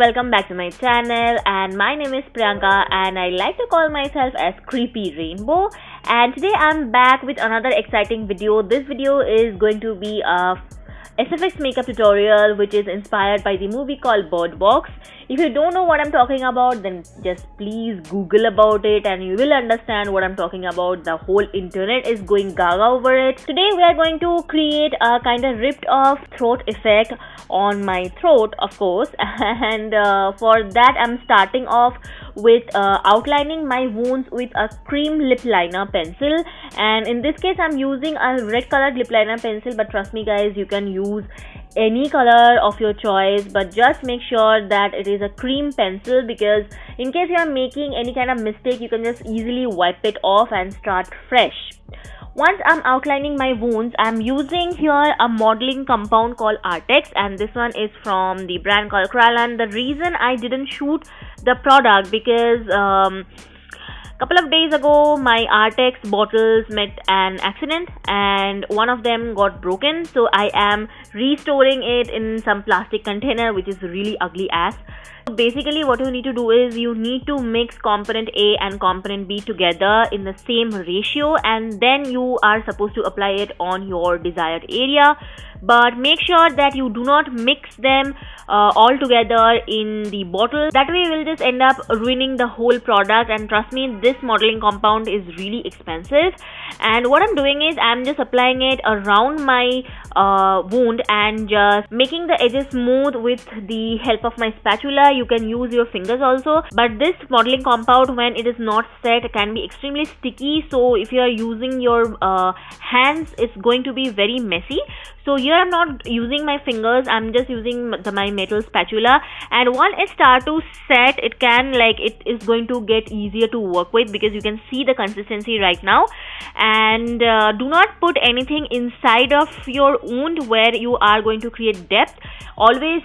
welcome back to my channel and my name is Priyanka and I like to call myself as Creepy Rainbow and today I'm back with another exciting video. This video is going to be a SFX makeup tutorial which is inspired by the movie called Bird Box. If you don't know what I'm talking about then just please google about it and you will understand what I'm talking about. The whole internet is going gaga over it. Today we are going to create a kind of ripped off throat effect on my throat of course and uh, for that I'm starting off with uh, outlining my wounds with a cream lip liner pencil. And in this case I'm using a red colored lip liner pencil but trust me guys you can use any color of your choice. But just make sure that it is a cream pencil because in case you are making any kind of mistake you can just easily wipe it off and start fresh once I'm outlining my wounds, I'm using here a modeling compound called Artex and this one is from the brand called Kryolan. The reason I didn't shoot the product because um, couple of days ago my Artex bottles met an accident and one of them got broken. So I am restoring it in some plastic container which is really ugly ass. Basically what you need to do is you need to mix component A and component B together in the same ratio and then you are supposed to apply it on your desired area but make sure that you do not mix them uh, all together in the bottle. That way you will just end up ruining the whole product. And trust me this modeling compound is really expensive. And what I'm doing is I'm just applying it around my uh, wound and just making the edges smooth with the help of my spatula. You can use your fingers also. But this modeling compound when it is not set can be extremely sticky. So if you are using your uh, hands it's going to be very messy. So here I'm not using my fingers. I'm just using the, my metal spatula. And once it start to set it can like it is going to get easier to work with because you can see the consistency right now. And uh, do not put anything inside of your wound where you are going to create depth. Always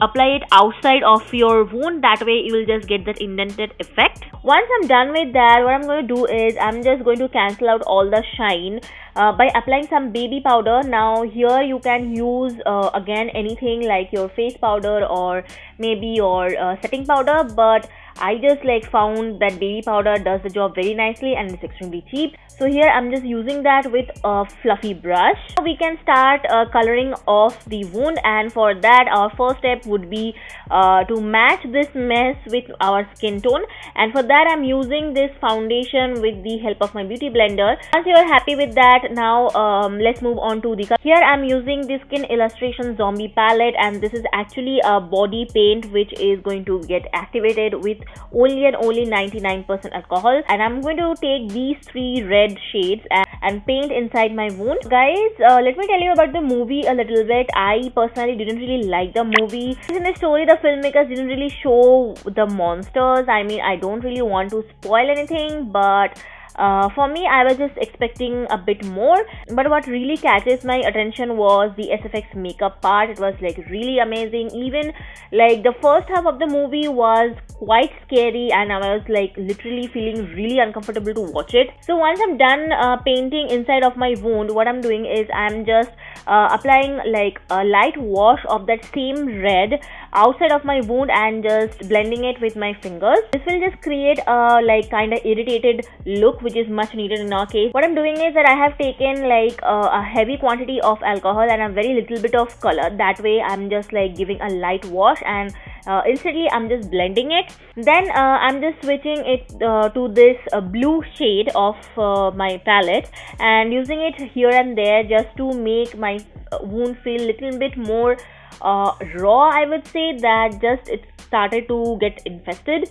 apply it outside of your wound. That way you will just get that indented effect. Once i'm done with that what i'm going to do is i'm just going to cancel out all the shine uh, by applying some baby powder now here you can use uh, again anything like your face powder or maybe your uh, setting powder but I just like found that baby powder does the job very nicely and it's extremely cheap. So here I'm just using that with a fluffy brush. We can start uh, coloring off the wound and for that our first step would be uh, to match this mess with our skin tone and for that I'm using this foundation with the help of my beauty blender. Once you are happy with that now um, let's move on to the color. here I'm using the skin illustrator zombie palette and this is actually a body paint which is going to get activated with only and only 99% alcohol. And I'm going to take these three red shades and, and paint inside my wound. Guys uh, let me tell you about the movie a little bit. I personally didn't really like the movie. In the story the filmmakers didn't really show the monsters. I mean I don't really want to spoil anything but uh, for me i was just expecting a bit more but what really catches my attention was the sfx makeup part. It was like really amazing. Even like the first half of the movie was quite scary and i was like literally feeling really uncomfortable to watch it. So once i'm done uh, painting inside of my wound what i'm doing is i'm just uh, applying like a light wash of that same red outside of my wound and just blending it with my fingers. This will just create a like kind of irritated look which is much needed in our case. What i'm doing is that i have taken like a heavy quantity of alcohol and a very little bit of color. That way i'm just like giving a light wash and uh, instantly I'm just blending it. Then uh, I'm just switching it uh, to this uh, blue shade of uh, my palette and using it here and there just to make my uh, wound feel little bit more Uh, raw I would say that just it started to get infested.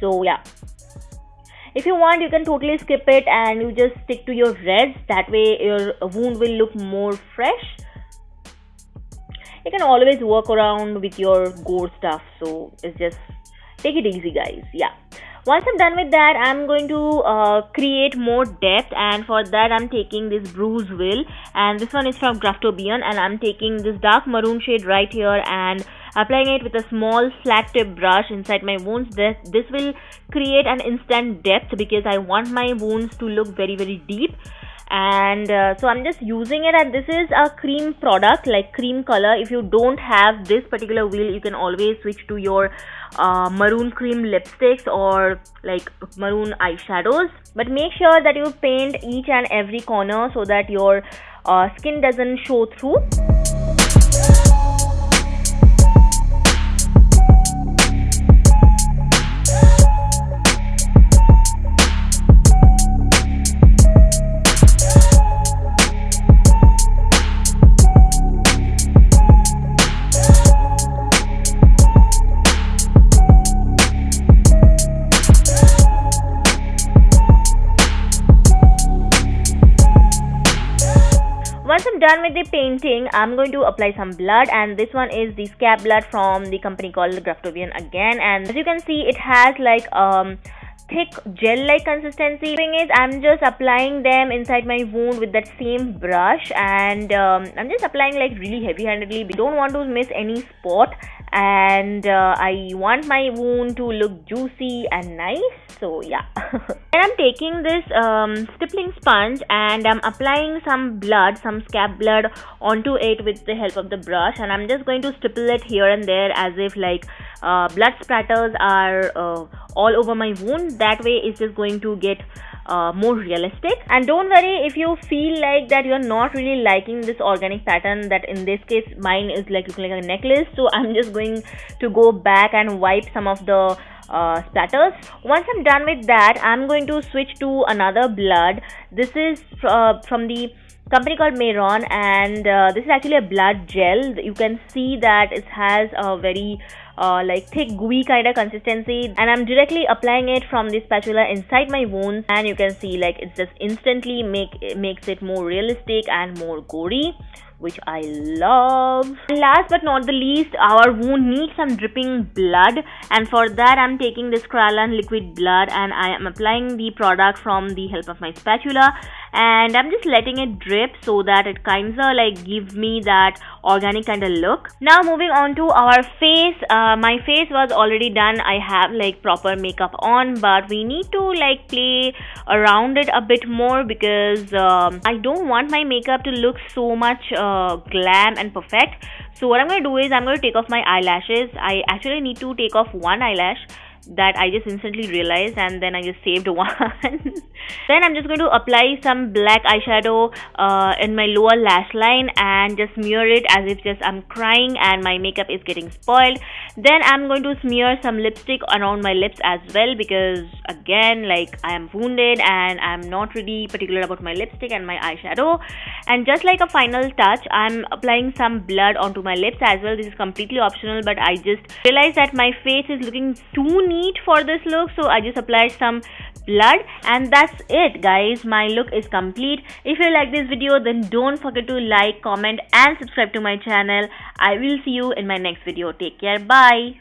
So yeah. If you want you can totally skip it and you just stick to your reds. That way your wound will look more fresh. You can always work around with your gore stuff. So it's just take it easy guys. Yeah once I'm done with that I'm going to uh, create more depth. And for that I'm taking this Bruise Wheel. And this one is from Graftobian and I'm taking this dark maroon shade right here and applying it with a small flat tip brush inside my wounds. This, this will create an instant depth because I want my wounds to look very very deep and uh, so i'm just using it and this is a cream product like cream color. If you don't have this particular wheel you can always switch to your uh, maroon cream lipsticks or like maroon eyeshadows. But make sure that you paint each and every corner so that your uh, skin doesn't show through done with the painting, I'm going to apply some blood and this one is the scab blood from the company called Graftobian again. And as you can see it has like um thick gel like consistency thing is i'm just applying them inside my wound with that same brush and um, i'm just applying like really heavy handedly we don't want to miss any spot and uh, I want my wound to look juicy and nice. So yeah. And I'm taking this um, stippling sponge and I'm applying some blood some scab blood onto it with the help of the brush. And I'm just going to stipple it here and there as if like uh, blood splatters are uh, all over my wound. That way it's just going to get uh, more realistic. And don't worry if you feel like that you're not really liking this organic pattern that in this case mine is like looking like a necklace. So i'm just going to go back and wipe some of the uh, splatters. Once i'm done with that i'm going to switch to another blood. This is uh, from the company called Mehron and uh, this is actually a blood gel. You can see that it has a very uh, like thick gooey kind of consistency. And I'm directly applying it from the spatula inside my wounds. And you can see like it just instantly make it makes it more realistic and more gory which I love. And last but not the least, our wound needs some dripping blood and for that I'm taking this Kryolan liquid blood and I am applying the product from the help of my spatula and I'm just letting it drip so that it kinda like gives me that organic kind of look. Now moving on to our face, uh, my face was already done. I have like proper makeup on but we need to like play around it a bit more because um, I don't want my makeup to look so much uh, glam and perfect. So what I'm going to do is I'm going to take off my eyelashes. I actually need to take off one eyelash that I just instantly realized and then I just saved one. then I'm just going to apply some black eyeshadow uh, in my lower lash line and just smear it as if just I'm crying and my makeup is getting spoiled. Then I'm going to smear some lipstick around my lips as well because again like I am wounded and I'm not really particular about my lipstick and my eyeshadow. And just like a final touch I'm applying some blood onto my lips as well. This is completely optional but I just realized that my face is looking too neat for this look so I just applied some blood. And that's it guys. My look is complete. If you like this video then don't forget to like comment and subscribe to my channel. I will see you in my next video. Take care. Bye